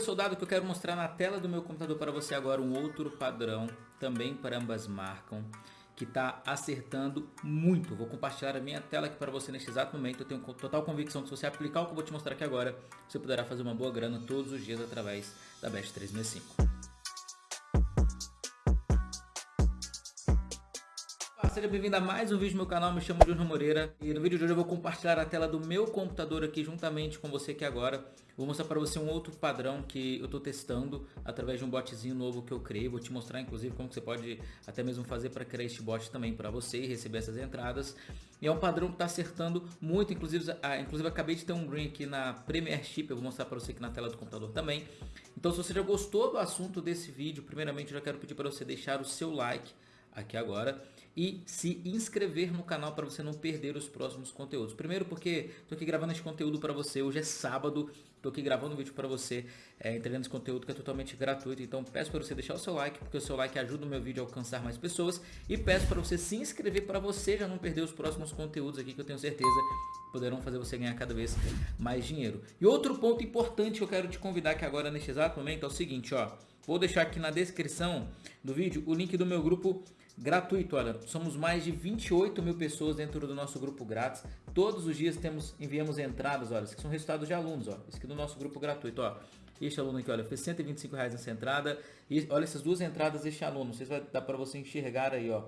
Soldado, que eu quero mostrar na tela do meu computador para você agora um outro padrão, também para ambas marcam, que está acertando muito. Vou compartilhar a minha tela aqui para você neste exato momento. Eu tenho total convicção que se você aplicar o que eu vou te mostrar aqui agora, você poderá fazer uma boa grana todos os dias através da Best 365. Seja bem-vindo a mais um vídeo do meu canal, me chamo Júnior Moreira e no vídeo de hoje eu vou compartilhar a tela do meu computador aqui juntamente com você aqui agora. Vou mostrar para você um outro padrão que eu estou testando através de um botzinho novo que eu criei. Vou te mostrar inclusive como você pode até mesmo fazer para criar este bot também para você e receber essas entradas. E é um padrão que está acertando muito, inclusive, ah, inclusive acabei de ter um green aqui na Premiership, eu vou mostrar para você aqui na tela do computador também. Então se você já gostou do assunto desse vídeo, primeiramente eu já quero pedir para você deixar o seu like aqui agora e se inscrever no canal para você não perder os próximos conteúdos. Primeiro porque estou aqui gravando esse conteúdo para você, hoje é sábado, estou aqui gravando um vídeo para você, é, entregando esse conteúdo que é totalmente gratuito, então peço para você deixar o seu like, porque o seu like ajuda o meu vídeo a alcançar mais pessoas e peço para você se inscrever para você já não perder os próximos conteúdos aqui que eu tenho certeza poderão fazer você ganhar cada vez mais dinheiro. E outro ponto importante que eu quero te convidar aqui agora neste exato momento é o seguinte, ó, vou deixar aqui na descrição do vídeo o link do meu grupo gratuito, olha, somos mais de 28 mil pessoas dentro do nosso grupo grátis, todos os dias temos, enviamos entradas, olha, que são resultados de alunos, ó, esse aqui do nosso grupo gratuito, ó, este aluno aqui, olha, fez 125 reais nessa entrada, e olha essas duas entradas deste aluno, não sei se vai dar para você enxergar aí, ó,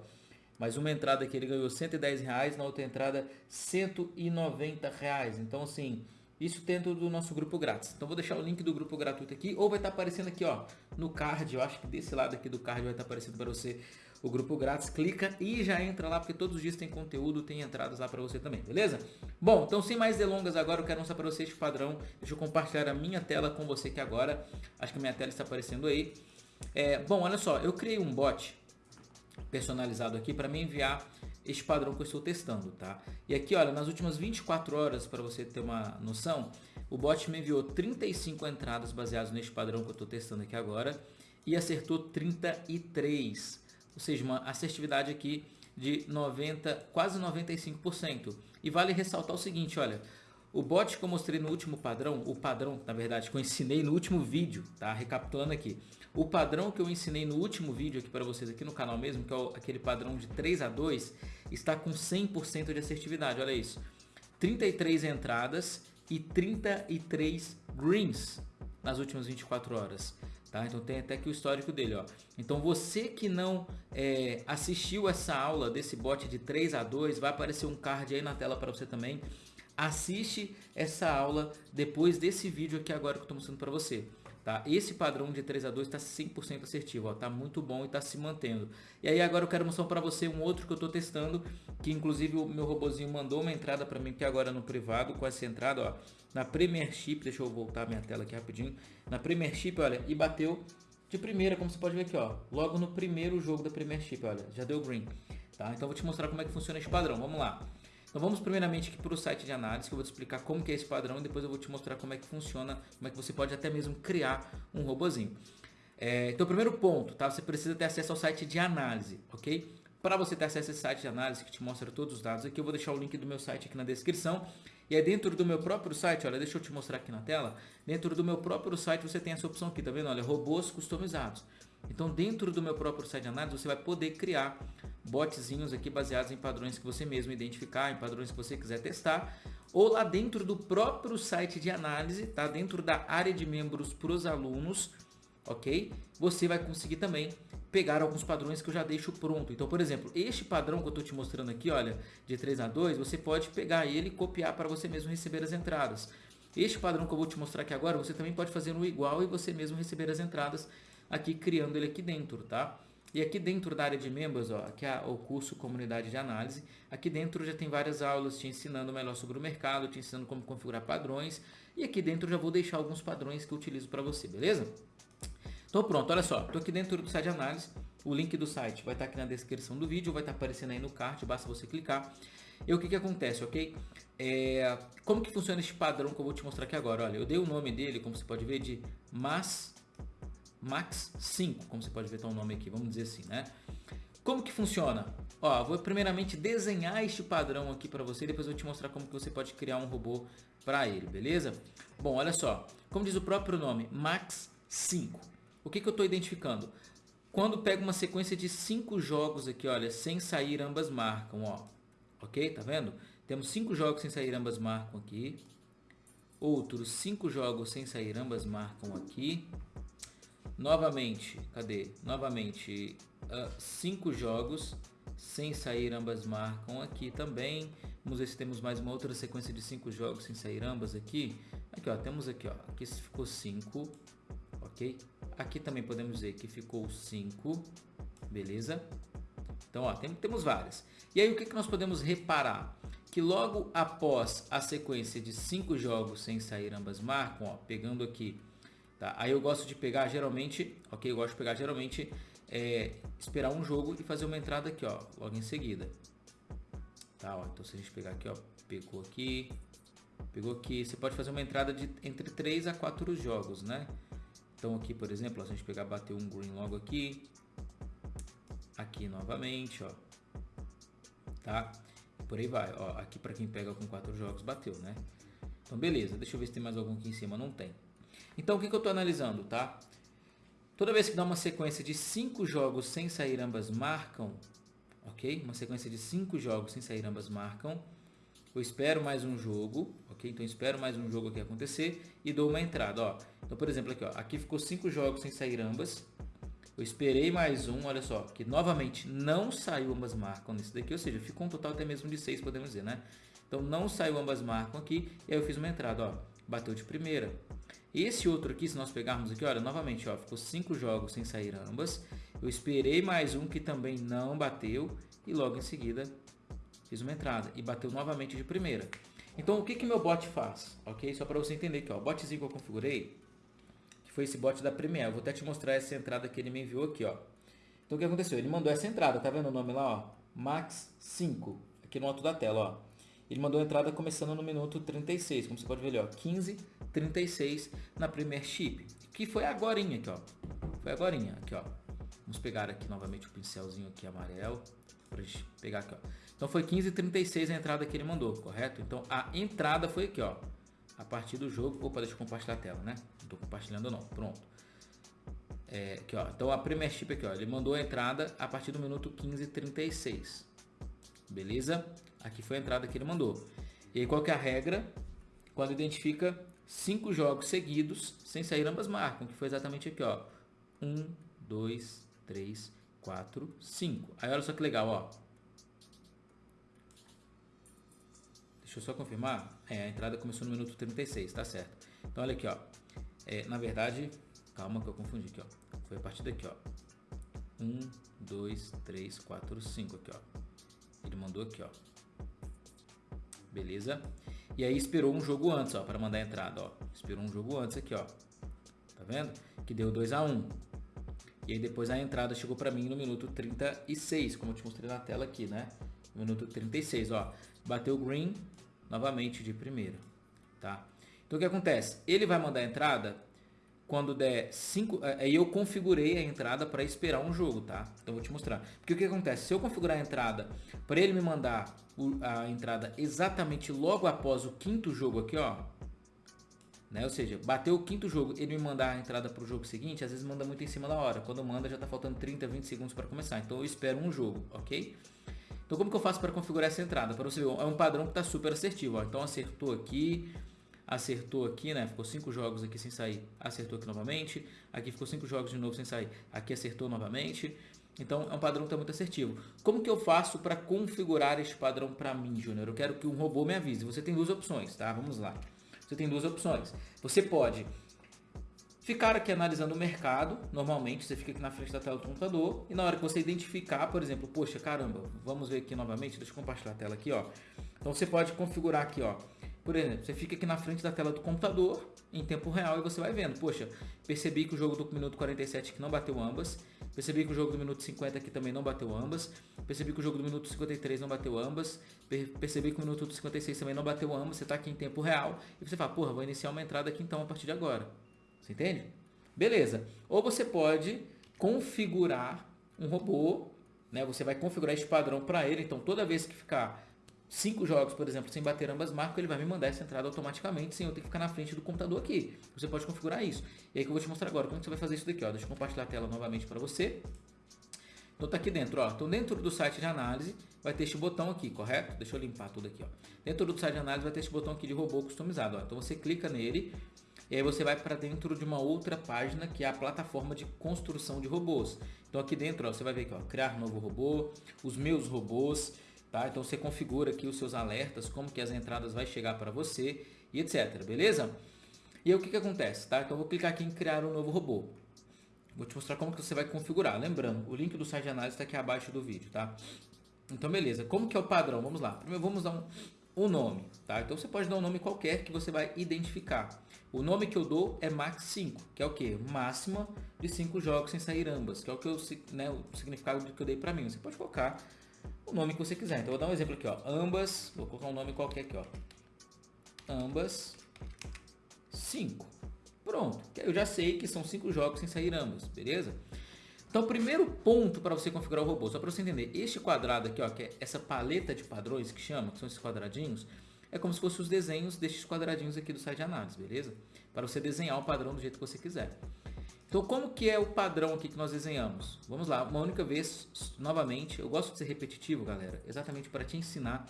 mas uma entrada que ele ganhou 110 reais, na outra entrada 190 reais, então assim, isso dentro do nosso grupo grátis. Então vou deixar o link do grupo gratuito aqui, ou vai estar aparecendo aqui ó, no card, eu acho que desse lado aqui do card vai estar aparecendo para você o grupo grátis. Clica e já entra lá, porque todos os dias tem conteúdo, tem entradas lá para você também, beleza? Bom, então sem mais delongas agora, eu quero mostrar para você este padrão. Deixa eu compartilhar a minha tela com você aqui agora. Acho que a minha tela está aparecendo aí. É, bom, olha só, eu criei um bot personalizado aqui para me enviar este padrão que eu estou testando, tá? E aqui, olha, nas últimas 24 horas, para você ter uma noção, o bot me enviou 35 entradas baseadas neste padrão que eu estou testando aqui agora e acertou 33, ou seja, uma assertividade aqui de 90, quase 95%. E vale ressaltar o seguinte, olha, o bot que eu mostrei no último padrão, o padrão, na verdade, que eu ensinei no último vídeo, tá? Recapitulando aqui. O padrão que eu ensinei no último vídeo aqui para vocês aqui no canal mesmo, que é aquele padrão de 3 a 2, está com 100% de assertividade, olha isso. 33 entradas e 33 greens nas últimas 24 horas. Tá? Então tem até aqui o histórico dele. Ó. Então você que não é, assistiu essa aula desse bot de 3 a 2, vai aparecer um card aí na tela para você também assiste essa aula depois desse vídeo aqui agora que eu estou mostrando para você. Tá? Esse padrão de 3 a 2 está 100% assertivo, está muito bom e está se mantendo. E aí agora eu quero mostrar para você um outro que eu estou testando, que inclusive o meu robozinho mandou uma entrada para mim aqui agora no privado, com essa entrada, ó, na Premiership, deixa eu voltar minha tela aqui rapidinho, na Premiership, olha, e bateu de primeira, como você pode ver aqui, ó, logo no primeiro jogo da Premiership, olha, já deu green. Tá? Então eu vou te mostrar como é que funciona esse padrão, vamos lá. Então vamos primeiramente aqui para o site de análise, que eu vou te explicar como que é esse padrão e depois eu vou te mostrar como é que funciona, como é que você pode até mesmo criar um robozinho. É, então primeiro ponto, tá? você precisa ter acesso ao site de análise, ok? Para você ter acesso a esse site de análise que te mostra todos os dados aqui, eu vou deixar o link do meu site aqui na descrição. E aí dentro do meu próprio site, olha, deixa eu te mostrar aqui na tela. Dentro do meu próprio site você tem essa opção aqui, tá vendo? Olha, robôs customizados. Então dentro do meu próprio site de análise você vai poder criar botzinhos aqui baseados em padrões que você mesmo identificar, em padrões que você quiser testar, ou lá dentro do próprio site de análise, tá? Dentro da área de membros para os alunos, ok? Você vai conseguir também pegar alguns padrões que eu já deixo pronto. Então, por exemplo, este padrão que eu estou te mostrando aqui, olha, de 3 a 2, você pode pegar ele e copiar para você mesmo receber as entradas. Este padrão que eu vou te mostrar aqui agora, você também pode fazer no igual e você mesmo receber as entradas aqui, criando ele aqui dentro, tá? E aqui dentro da área de membros, ó, aqui é o curso Comunidade de Análise. Aqui dentro já tem várias aulas te ensinando melhor sobre o mercado, te ensinando como configurar padrões. E aqui dentro já vou deixar alguns padrões que eu utilizo para você, beleza? Então pronto, olha só, estou aqui dentro do site de análise. O link do site vai estar aqui na descrição do vídeo, vai estar aparecendo aí no card, basta você clicar. E o que, que acontece, ok? É, como que funciona este padrão que eu vou te mostrar aqui agora? Olha, eu dei o nome dele, como você pode ver, de Mas Max 5, como você pode ver, tá o nome aqui, vamos dizer assim, né? Como que funciona? Ó, vou primeiramente desenhar este padrão aqui para você, depois eu vou te mostrar como que você pode criar um robô para ele, beleza? Bom, olha só, como diz o próprio nome, Max 5. O que, que eu estou identificando? Quando pego uma sequência de cinco jogos aqui, olha, sem sair ambas marcam, ó. Ok? Tá vendo? Temos cinco jogos sem sair ambas marcam aqui. Outros cinco jogos sem sair ambas marcam aqui. Novamente, cadê? Novamente, uh, cinco jogos sem sair ambas marcam aqui também. Vamos ver se temos mais uma outra sequência de cinco jogos sem sair ambas aqui. Aqui, ó, temos aqui, ó, aqui ficou 5, ok? Aqui também podemos dizer que ficou 5, beleza? Então, ó, tem, temos várias. E aí, o que, que nós podemos reparar? Que logo após a sequência de cinco jogos sem sair ambas marcam, ó, pegando aqui, tá? Aí eu gosto de pegar geralmente, ok? Eu gosto de pegar geralmente é, esperar um jogo e fazer uma entrada aqui, ó, logo em seguida. Tá, ó, então se a gente pegar aqui, ó, pegou aqui, pegou aqui, você pode fazer uma entrada de entre 3 a 4 jogos, né? Então aqui, por exemplo, ó, se a gente pegar, bater um green logo aqui, aqui novamente, ó, tá? Por aí vai, ó, aqui para quem pega com 4 jogos, bateu, né? Então beleza, deixa eu ver se tem mais algum aqui em cima, não tem. Então o que, que eu estou analisando, tá? Toda vez que dá uma sequência de 5 jogos sem sair ambas marcam, ok? Uma sequência de 5 jogos sem sair ambas marcam. Eu espero mais um jogo, ok? Então espero mais um jogo aqui acontecer e dou uma entrada, ó. Então, por exemplo, aqui, ó, aqui ficou 5 jogos sem sair ambas. Eu esperei mais um, olha só, que novamente não saiu ambas marcam nesse daqui, ou seja, ficou um total até mesmo de 6, podemos dizer, né? Então não saiu ambas marcam aqui, e aí eu fiz uma entrada, ó, bateu de primeira. Esse outro aqui, se nós pegarmos aqui, olha, novamente, ó, ficou cinco jogos sem sair ambas. Eu esperei mais um que também não bateu e logo em seguida fiz uma entrada e bateu novamente de primeira. Então, o que que meu bot faz? Ok? Só para você entender aqui, ó, o botzinho que eu configurei, que foi esse bot da Premiere. Eu vou até te mostrar essa entrada que ele me enviou aqui, ó. Então, o que aconteceu? Ele mandou essa entrada, tá vendo o nome lá, ó? Max 5, aqui no alto da tela, ó. Ele mandou a entrada começando no minuto 36, como você pode ver ali, ó, 15 36 na Chip, que foi agora aqui, ó. Foi agora aqui, ó. Vamos pegar aqui novamente o pincelzinho aqui amarelo para gente pegar aqui, ó. Então foi 15:36 a entrada que ele mandou, correto? Então a entrada foi aqui, ó. A partir do jogo, opa, deixa eu compartilhar a tela, né? Não tô compartilhando não. Pronto. É, aqui, ó. Então a Premier Chip aqui, ó, ele mandou a entrada a partir do minuto 15:36. Beleza? Aqui foi a entrada que ele mandou. E aí qual que é a regra? Quando identifica cinco jogos seguidos sem sair ambas marcam, que foi exatamente aqui, ó. Um, dois, três, quatro, cinco. Aí olha só que legal, ó. Deixa eu só confirmar. É, a entrada começou no minuto 36, tá certo. Então olha aqui, ó. É, na verdade, calma que eu confundi aqui, ó. Foi a partir daqui, ó. Um, dois, três, quatro, cinco aqui, ó. Ele mandou aqui, ó. Beleza? E aí esperou um jogo antes, ó, para mandar a entrada, ó. Esperou um jogo antes aqui, ó. Tá vendo? Que deu 2 a 1. Um. E aí depois a entrada chegou para mim no minuto 36, como eu te mostrei na tela aqui, né? Minuto 36, ó. Bateu o green novamente de primeira, tá? Então o que acontece? Ele vai mandar a entrada quando der 5, é, aí eu configurei a entrada para esperar um jogo, tá? Então vou te mostrar. Porque o que acontece? Se eu configurar a entrada para ele me mandar a entrada exatamente logo após o quinto jogo aqui, ó, né? Ou seja, bateu o quinto jogo, ele me mandar a entrada para o jogo seguinte, às vezes manda muito em cima da hora. Quando manda já está faltando 30, 20 segundos para começar. Então eu espero um jogo, ok? Então como que eu faço para configurar essa entrada? Para você ver, é um padrão que está super assertivo. Ó. Então acertou aqui, acertou aqui, né? Ficou cinco jogos aqui sem sair, acertou aqui novamente. Aqui ficou cinco jogos de novo sem sair, aqui acertou novamente. Então é um padrão que está muito assertivo. Como que eu faço para configurar este padrão para mim, Júnior? Eu quero que um robô me avise. Você tem duas opções, tá? Vamos lá. Você tem duas opções. Você pode ficar aqui analisando o mercado, normalmente você fica aqui na frente da tela do computador e na hora que você identificar, por exemplo, poxa, caramba, vamos ver aqui novamente, deixa eu compartilhar a tela aqui, ó. Então você pode configurar aqui, ó, por exemplo, você fica aqui na frente da tela do computador em tempo real e você vai vendo. Poxa, percebi que o jogo do minuto 47 aqui não bateu ambas. Percebi que o jogo do minuto 50 aqui também não bateu ambas. Percebi que o jogo do minuto 53 não bateu ambas. Percebi que o minuto 56 também não bateu ambas. Você está aqui em tempo real e você fala, porra, vou iniciar uma entrada aqui então a partir de agora. Você entende? Beleza. Ou você pode configurar um robô né, você vai configurar este padrão para ele. Então, toda vez que ficar cinco jogos, por exemplo, sem bater ambas marcas, ele vai me mandar essa entrada automaticamente, sem eu ter que ficar na frente do computador aqui. Você pode configurar isso. E aí que eu vou te mostrar agora como você vai fazer isso daqui. Ó. Deixa eu compartilhar a tela novamente para você. Então tá aqui dentro, ó. Então dentro do site de análise vai ter este botão aqui, correto? Deixa eu limpar tudo aqui, ó. Dentro do site de análise vai ter este botão aqui de robô customizado, ó. Então você clica nele e aí você vai para dentro de uma outra página que é a plataforma de construção de robôs. Então aqui dentro, ó, você vai ver aqui, ó, criar novo robô, os meus robôs, tá? Então você configura aqui os seus alertas, como que as entradas vai chegar para você e etc, beleza? E aí o que que acontece, tá? Então eu vou clicar aqui em criar um novo robô. Vou te mostrar como que você vai configurar. Lembrando, o link do site de análise está aqui abaixo do vídeo, tá? Então, beleza. Como que é o padrão? Vamos lá. Primeiro, vamos dar um, nome, tá? Então, você pode dar um nome qualquer que você vai identificar. O nome que eu dou é Max 5, que é o que? Máxima de 5 jogos sem sair ambas, que é o, que eu, né, o significado que eu dei para mim. Você pode colocar o nome que você quiser. Então, eu vou dar um exemplo aqui, ó. Ambas, vou colocar um nome qualquer aqui, ó. Ambas 5. Pronto, eu já sei que são cinco jogos sem sair ambos, beleza? Então, primeiro ponto para você configurar o robô, só para você entender, este quadrado aqui, ó, que é essa paleta de padrões que chama, que são esses quadradinhos, é como se fossem os desenhos destes quadradinhos aqui do site de análise, beleza? Para você desenhar o padrão do jeito que você quiser. Então, como que é o padrão aqui que nós desenhamos? Vamos lá, uma única vez, novamente, eu gosto de ser repetitivo, galera, exatamente para te ensinar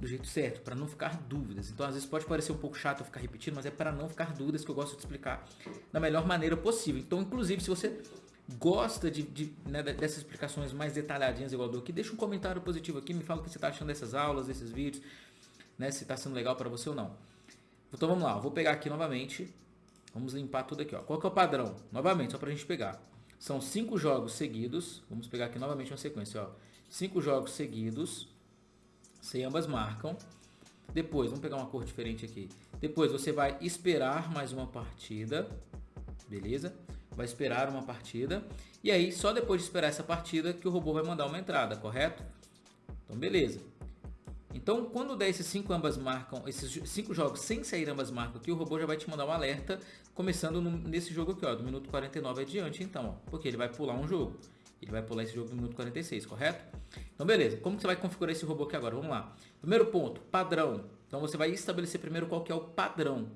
do jeito certo, para não ficar dúvidas. Então, às vezes pode parecer um pouco chato eu ficar repetindo, mas é para não ficar dúvidas que eu gosto de explicar da melhor maneira possível. Então, inclusive, se você gosta de, de né, dessas explicações mais detalhadinhas igual do aqui, deixa um comentário positivo aqui, me fala o que você está achando dessas aulas, desses vídeos, né, se está sendo legal para você ou não. Então, vamos lá, vou pegar aqui novamente, vamos limpar tudo aqui. Ó. Qual que é o padrão? Novamente, só para a gente pegar. São cinco jogos seguidos, vamos pegar aqui novamente uma sequência, ó. Cinco jogos seguidos, se ambas marcam. Depois, vamos pegar uma cor diferente aqui. Depois você vai esperar mais uma partida, beleza? Vai esperar uma partida. E aí, só depois de esperar essa partida que o robô vai mandar uma entrada, correto? Então, beleza. Então, quando der esses cinco ambas marcam, esses cinco jogos sem sair ambas marcam aqui, o robô já vai te mandar um alerta, começando no, nesse jogo aqui, ó, do minuto 49 adiante, então, ó, porque ele vai pular um jogo. Ele vai pular esse jogo no minuto 46, correto? Então, beleza. Como que você vai configurar esse robô aqui agora? Vamos lá. Primeiro ponto, padrão. Então, você vai estabelecer primeiro qual que é o padrão.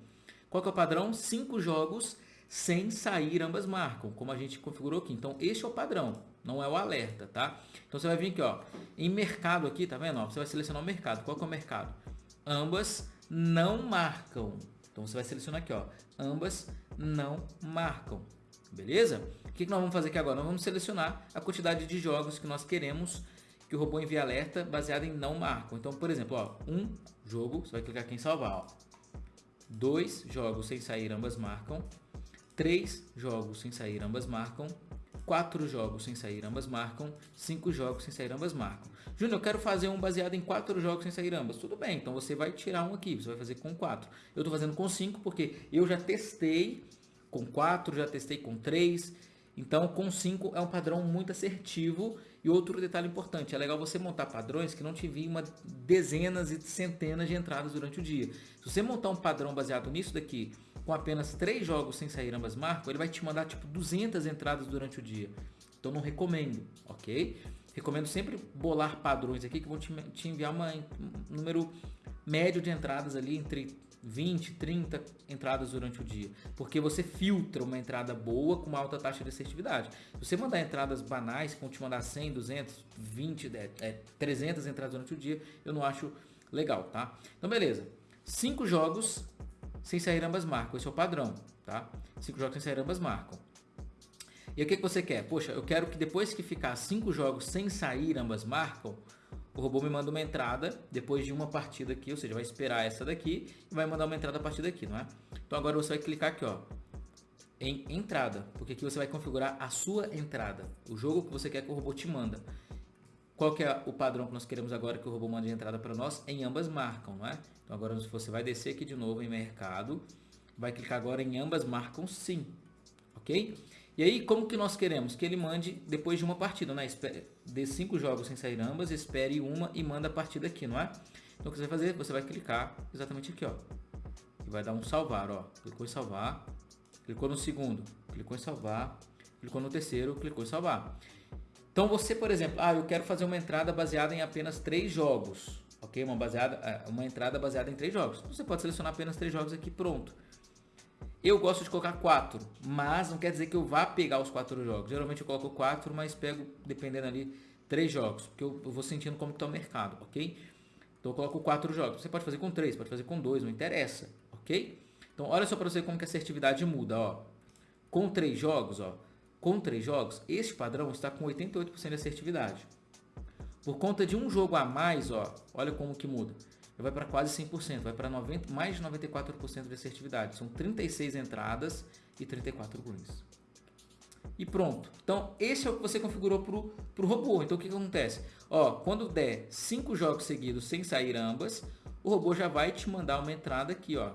Qual que é o padrão? Cinco jogos sem sair ambas marcam, como a gente configurou aqui. Então, este é o padrão, não é o alerta, tá? Então, você vai vir aqui, ó, em mercado aqui, tá vendo? Ó, você vai selecionar o mercado. Qual que é o mercado? Ambas não marcam. Então, você vai selecionar aqui, ó, ambas não marcam. Beleza? O que, que nós vamos fazer aqui agora? Nós vamos selecionar a quantidade de jogos que nós queremos que o robô envie alerta baseado em não marcam. Então, por exemplo, ó, um jogo, você vai clicar aqui em salvar. Ó. Dois jogos sem sair, ambas marcam. Três jogos sem sair, ambas marcam. Quatro jogos sem sair, ambas marcam. Cinco jogos sem sair, ambas marcam. Júnior, eu quero fazer um baseado em quatro jogos sem sair ambas. Tudo bem, então você vai tirar um aqui, você vai fazer com quatro. Eu estou fazendo com cinco porque eu já testei com 4, já testei com 3. Então, com 5 é um padrão muito assertivo. E outro detalhe importante, é legal você montar padrões que não te uma dezenas e centenas de entradas durante o dia. Se você montar um padrão baseado nisso daqui, com apenas 3 jogos sem sair ambas marcas, ele vai te mandar tipo 200 entradas durante o dia. Então não recomendo, ok? Recomendo sempre bolar padrões aqui que vão te, te enviar uma, um número médio de entradas ali entre 20, 30 entradas durante o dia, porque você filtra uma entrada boa com uma alta taxa de assertividade. Se você mandar entradas banais, que vão te mandar 100, 200, 20, é, 300 entradas durante o dia, eu não acho legal, tá? Então, beleza. Cinco jogos sem sair ambas marcam, esse é o padrão, tá? Cinco jogos sem sair ambas marcam. E o que, que você quer? Poxa, eu quero que depois que ficar cinco jogos sem sair ambas marcam, o robô me manda uma entrada depois de uma partida aqui, ou seja, vai esperar essa daqui e vai mandar uma entrada a partir daqui, não é? Então agora você vai clicar aqui, ó, em entrada, porque aqui você vai configurar a sua entrada, o jogo que você quer que o robô te manda. Qual que é o padrão que nós queremos agora que o robô mande entrada para nós? Em ambas marcam, não é? Então agora você vai descer aqui de novo em mercado, vai clicar agora em ambas marcam sim, ok? E aí, como que nós queremos? Que ele mande depois de uma partida, né? De cinco jogos sem sair ambas, espere uma e manda a partida aqui, não é? Então, o que você vai fazer? Você vai clicar exatamente aqui, ó. E vai dar um salvar, ó. Clicou em salvar. Clicou no segundo, clicou em salvar. Clicou no terceiro, clicou em salvar. Então você, por exemplo, ah, eu quero fazer uma entrada baseada em apenas três jogos, ok? Uma, baseada, é, uma entrada baseada em três jogos. Então você pode selecionar apenas três jogos aqui, pronto. Eu gosto de colocar quatro, mas não quer dizer que eu vá pegar os quatro jogos. Geralmente eu coloco quatro, mas pego, dependendo ali, três jogos, porque eu, eu vou sentindo como está o mercado, ok? Então eu coloco quatro jogos. Você pode fazer com três, pode fazer com dois, não interessa, ok? Então olha só para você como que a assertividade muda, ó. Com três jogos, ó, com três jogos, este padrão está com 88% de assertividade. Por conta de um jogo a mais, ó, olha como que muda. Vai para quase 100%, vai para mais de 94% de assertividade. São 36 entradas e 34 greens. E pronto. Então, esse é o que você configurou para o robô. Então, o que, que acontece? Ó, quando der 5 jogos seguidos sem sair ambas, o robô já vai te mandar uma entrada aqui, ó.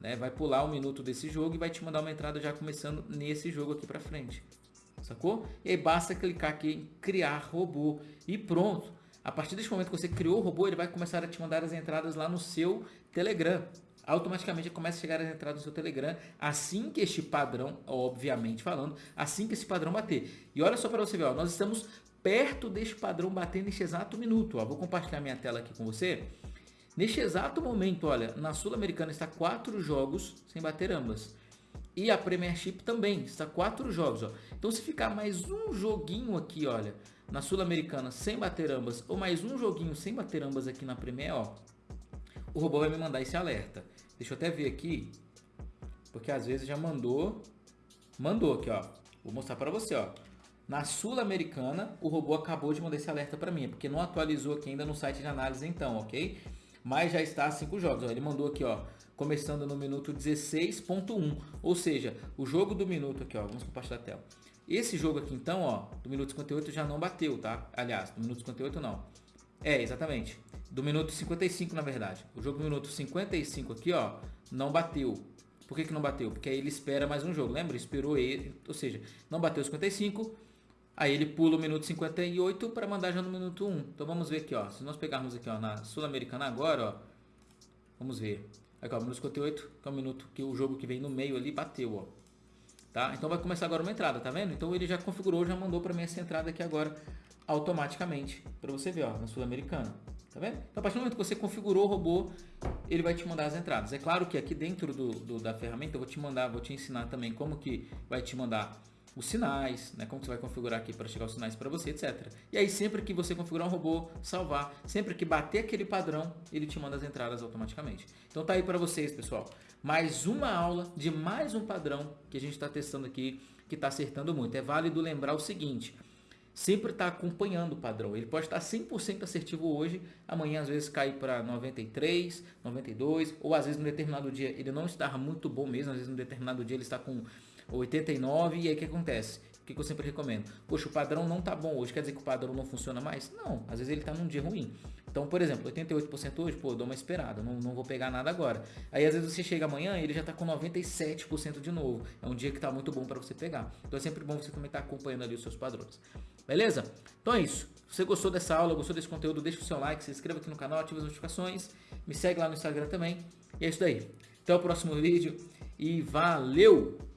Né? Vai pular um minuto desse jogo e vai te mandar uma entrada já começando nesse jogo aqui para frente. Sacou? E aí basta clicar aqui em criar robô e pronto. A partir desse momento que você criou o robô, ele vai começar a te mandar as entradas lá no seu Telegram. Automaticamente começa a chegar as entradas no seu Telegram assim que este padrão, obviamente falando, assim que esse padrão bater. E olha só para você ver, ó, nós estamos perto deste padrão bater neste exato minuto. Ó. Vou compartilhar minha tela aqui com você. Neste exato momento, olha, na Sul-Americana está quatro jogos sem bater ambas. E a Premiership também, está quatro jogos. Ó. Então se ficar mais um joguinho aqui, olha, na Sul-Americana sem bater ambas, ou mais um joguinho sem bater ambas aqui na Premier, ó, o robô vai me mandar esse alerta. Deixa eu até ver aqui, porque às vezes já mandou, mandou aqui, ó. Vou mostrar para você, ó. Na Sul-Americana, o robô acabou de mandar esse alerta para mim, porque não atualizou aqui ainda no site de análise então, ok? Mas já está a 5 jogos. Ó, ele mandou aqui, ó, começando no minuto 16.1, ou seja, o jogo do minuto aqui, ó, vamos compartilhar a tela. Esse jogo aqui então, ó, do minuto 58 já não bateu, tá? Aliás, do minuto 58 não. É, exatamente. Do minuto 55, na verdade. O jogo do minuto 55 aqui, ó, não bateu. Por que, que não bateu? Porque aí ele espera mais um jogo. Lembra? Esperou ele, ou seja, não bateu 55, Aí ele pula o minuto 58 para mandar já no minuto 1. Então vamos ver aqui, ó. Se nós pegarmos aqui, ó, na Sul-Americana agora, ó. Vamos ver. Aqui, ó, minuto 58, que é o minuto que o jogo que vem no meio ali bateu, ó. Tá? Então vai começar agora uma entrada, tá vendo? Então ele já configurou, já mandou para mim essa entrada aqui agora automaticamente, para você ver, ó, na Sul-Americana. Tá vendo? Então a partir do momento que você configurou o robô, ele vai te mandar as entradas. É claro que aqui dentro do, do da ferramenta eu vou te mandar, vou te ensinar também como que vai te mandar os sinais, né? Como você vai configurar aqui para chegar os sinais para você, etc. E aí sempre que você configurar um robô, salvar, sempre que bater aquele padrão, ele te manda as entradas automaticamente. Então tá aí para vocês, pessoal. Mais uma aula de mais um padrão que a gente está testando aqui, que está acertando muito. É válido lembrar o seguinte, sempre está acompanhando o padrão. Ele pode estar 100% assertivo hoje, amanhã às vezes cai para 93, 92, ou às vezes no determinado dia ele não está muito bom mesmo, às vezes no determinado dia ele está com 89, e aí o que acontece? O que eu sempre recomendo? Poxa, o padrão não tá bom hoje, quer dizer que o padrão não funciona mais? Não, às vezes ele tá num dia ruim. Então, por exemplo, 88% hoje, pô, dou uma esperada, não, não vou pegar nada agora. Aí às vezes você chega amanhã e ele já tá com 97% de novo. É um dia que tá muito bom para você pegar. Então é sempre bom você também estar tá acompanhando ali os seus padrões. Beleza? Então é isso. Se você gostou dessa aula, gostou desse conteúdo, deixa o seu like, se inscreva aqui no canal, ative as notificações, me segue lá no Instagram também. E é isso daí. Até o próximo vídeo e valeu!